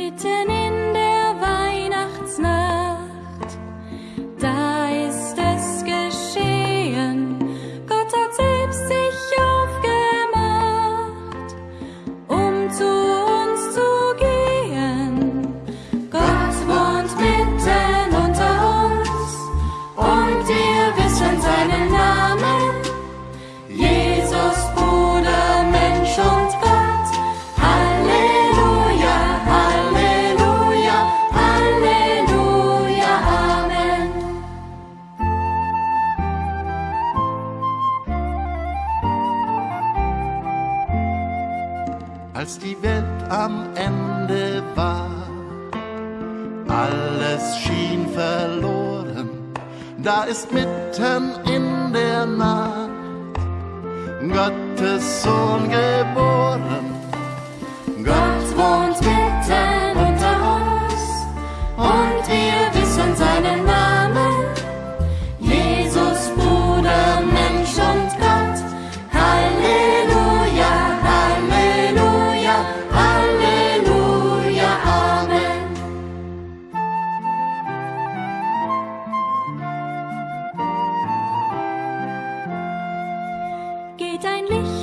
me ten als die Welt am Ende war. Alles schien verloren, da ist mitten in der Nacht Gottes Sohn geboren. dein Licht.